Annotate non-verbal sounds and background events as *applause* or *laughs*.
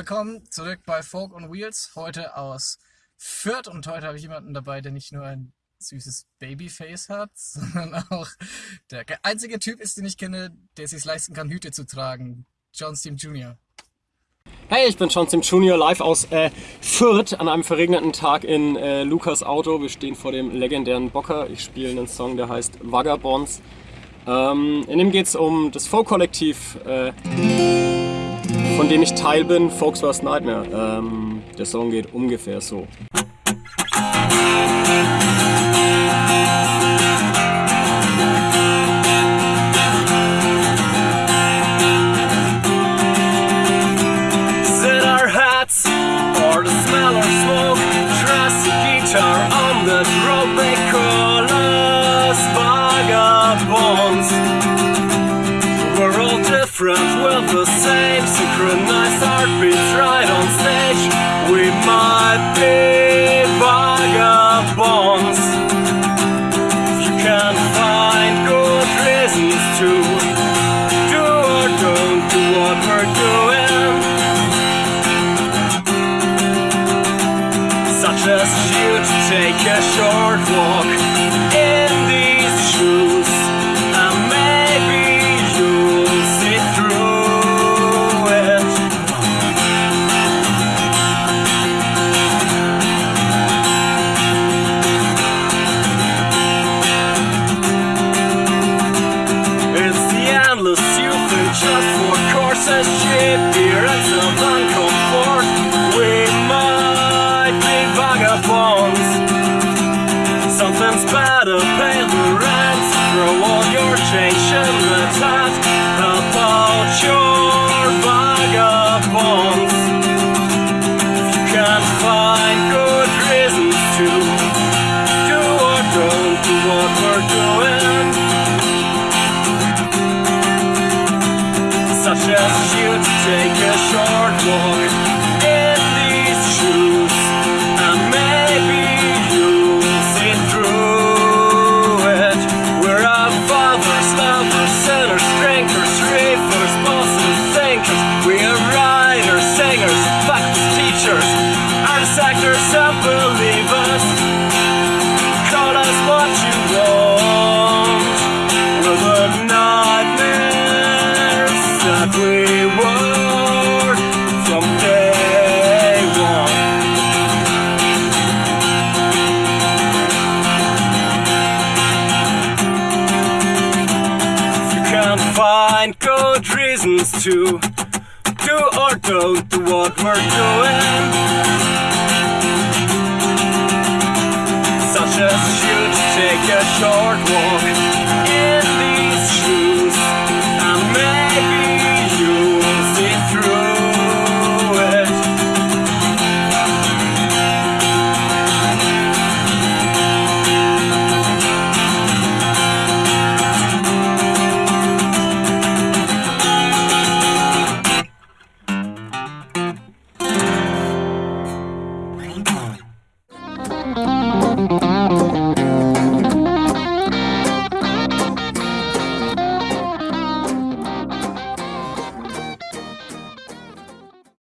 willkommen zurück bei Folk on Wheels, heute aus Fürth und heute habe ich jemanden dabei, der nicht nur ein süßes Babyface hat, *laughs* sondern auch der einzige Typ ist, den ich kenne, der es sich leisten kann, Hüte zu tragen. John Steam Jr. Hey, ich bin John Steam Jr. live aus äh, Fürth an einem verregneten Tag in äh, Lukas Auto. Wir stehen vor dem legendären Bocker. Ich spiele einen Song, der heißt Vagabonds. Ähm, in dem geht es um das Folk-Kollektiv. Äh, von dem ich Teil bin, Folks Worst Nightmare. Ähm, der Song geht ungefähr so. Sit of the same synchronized heartbeats right on stage. We might be vagabonds. You can find good reasons to do or don't do what we're doing. Such as you to take a short walk the hat about your vagabonds. You can't find good reasons to do or don't do what we're doing. such as you take a short walk find good reasons to do or don't do what we're doing. Such as you to take a short walk